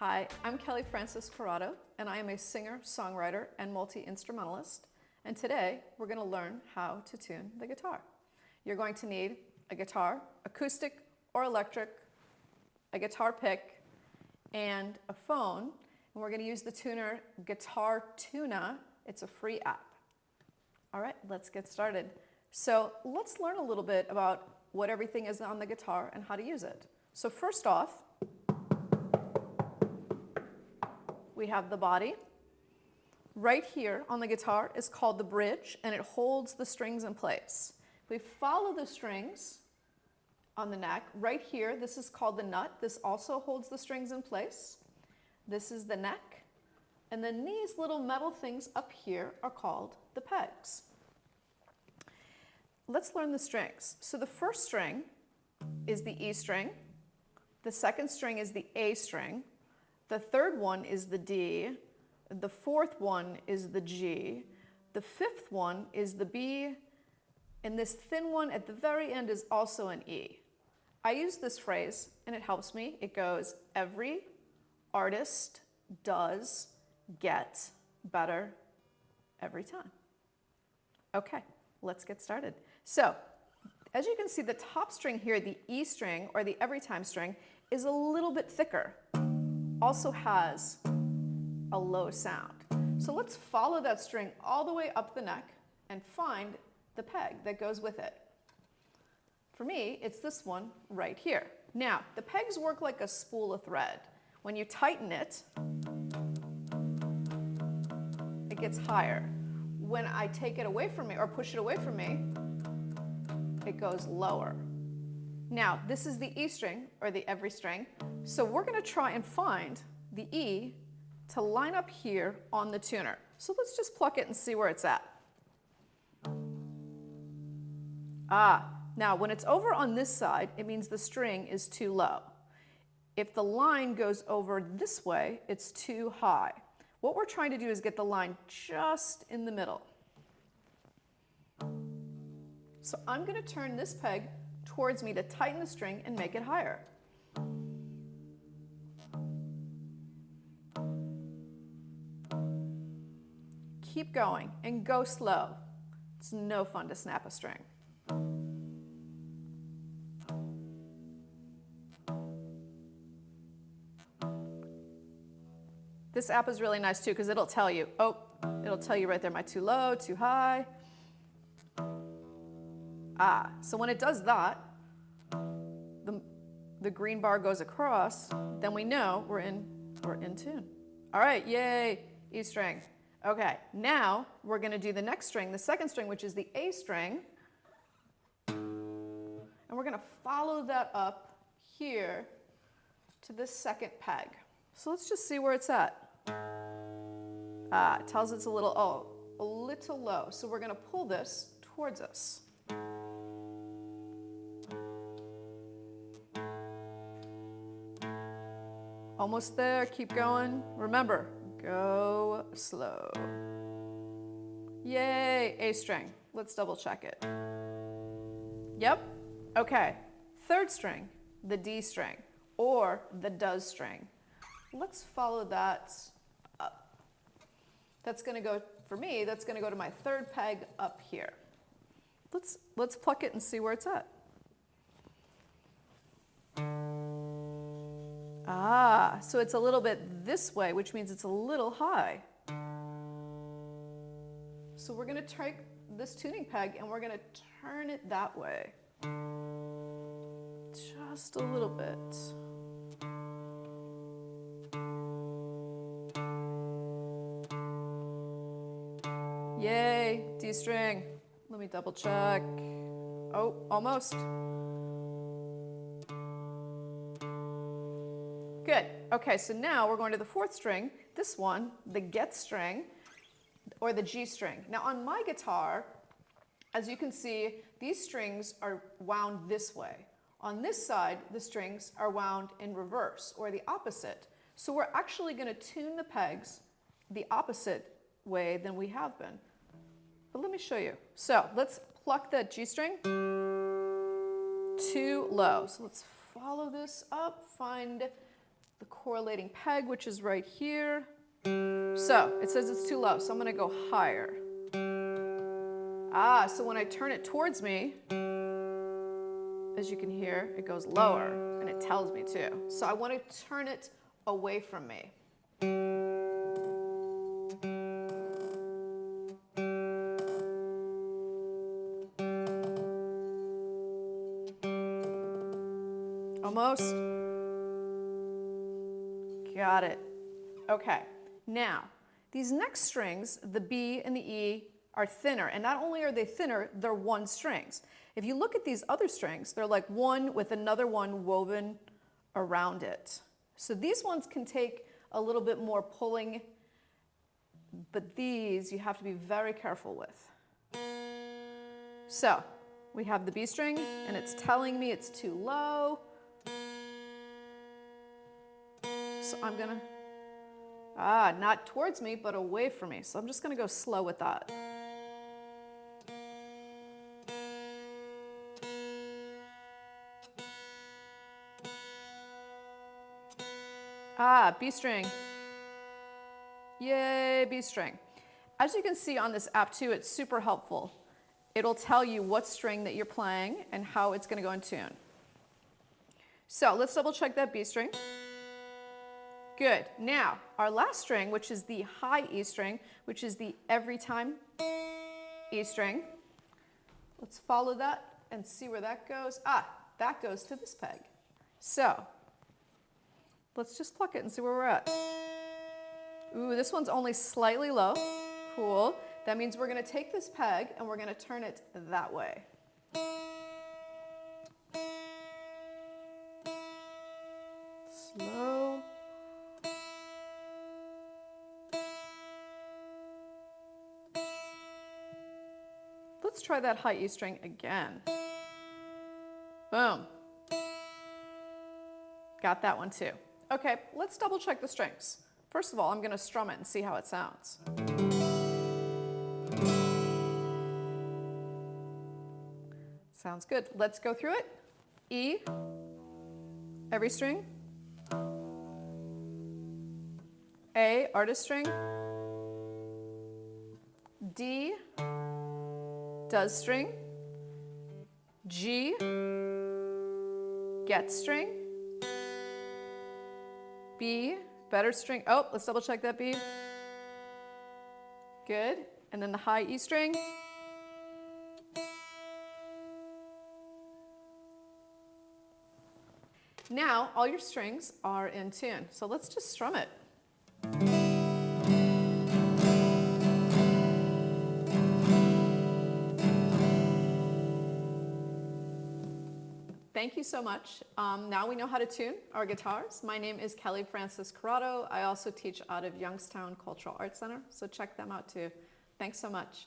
Hi, I'm Kelly Francis Corrado, and I am a singer, songwriter, and multi-instrumentalist. And today, we're going to learn how to tune the guitar. You're going to need a guitar, acoustic or electric, a guitar pick, and a phone. And we're going to use the tuner Guitar Tuna. It's a free app. All right, let's get started. So let's learn a little bit about what everything is on the guitar and how to use it. So first off, we have the body. Right here on the guitar is called the bridge and it holds the strings in place. If we follow the strings on the neck, right here, this is called the nut. This also holds the strings in place. This is the neck. And then these little metal things up here are called the pegs. Let's learn the strings. So the first string is the E string. The second string is the A string. The third one is the D. The fourth one is the G. The fifth one is the B. And this thin one at the very end is also an E. I use this phrase and it helps me. It goes, every artist does get better every time. Okay, let's get started. So, as you can see, the top string here, the E string or the every time string, is a little bit thicker also has a low sound. So let's follow that string all the way up the neck and find the peg that goes with it. For me, it's this one right here. Now, the pegs work like a spool of thread. When you tighten it, it gets higher. When I take it away from me or push it away from me, it goes lower. Now, this is the E string, or the every string, so we're going to try and find the E to line up here on the tuner. So let's just pluck it and see where it's at. Ah, now when it's over on this side, it means the string is too low. If the line goes over this way, it's too high. What we're trying to do is get the line just in the middle. So I'm going to turn this peg towards me to tighten the string and make it higher. Keep going and go slow. It's no fun to snap a string. This app is really nice too because it'll tell you, oh, it'll tell you right there, am I too low, too high? Ah, so when it does that, the, the green bar goes across, then we know we're in, we're in tune. All right, yay, E string. Okay, now we're going to do the next string, the second string, which is the A string. And we're going to follow that up here to the second peg. So let's just see where it's at. Ah, it tells it's a little, oh, a little low. So we're going to pull this towards us. Almost there, keep going. Remember, go slow. Yay, A string. Let's double check it. Yep, okay. Third string, the D string, or the does string. Let's follow that up. That's gonna go, for me, that's gonna go to my third peg up here. Let's, let's pluck it and see where it's at. Ah, so it's a little bit this way, which means it's a little high. So we're to take this tuning peg and we're to turn it that way. Just a little bit. Yay, D string. Let me double check. Oh, almost. Good. Okay, so now we're going to the fourth string, this one, the get string, or the G string. Now on my guitar, as you can see, these strings are wound this way. On this side, the strings are wound in reverse, or the opposite. So we're actually going to tune the pegs the opposite way than we have been. But let me show you. So let's pluck the G string too low. So let's follow this up, find the correlating peg, which is right here. So it says it's too low, so I'm gonna go higher. Ah, so when I turn it towards me, as you can hear, it goes lower, and it tells me to. So I want to turn it away from me. Almost. Got it. Okay, now, these next strings, the B and the E, are thinner. And not only are they thinner, they're one strings. If you look at these other strings, they're like one with another one woven around it. So these ones can take a little bit more pulling, but these you have to be very careful with. So we have the B string and it's telling me it's too low. So I'm gonna, ah, not towards me, but away from me. So I'm just gonna go slow with that. Ah, B string. Yay, B string. As you can see on this app too, it's super helpful. It'll tell you what string that you're playing and how it's gonna go in tune. So let's double check that B string. Good. Now, our last string, which is the high E string, which is the every time E string. Let's follow that and see where that goes. Ah, that goes to this peg. So Let's just pluck it and see where we're at. Ooh, this one's only slightly low. Cool. That means we're going to take this peg and we're going to turn it that way. Let's try that high E string again. Boom. Got that one too. Okay, let's double check the strings. First of all, I'm going to strum it and see how it sounds. Sounds good. Let's go through it. E, every string. A, artist string. D, does string. G, get string. B, better string. Oh, let's double check that B. Good. And then the high E string. Now, all your strings are in tune. So let's just strum it. Thank you so much. Um, now we know how to tune our guitars. My name is Kelly Francis Corrado. I also teach out of Youngstown Cultural Arts Center, so check them out too. Thanks so much.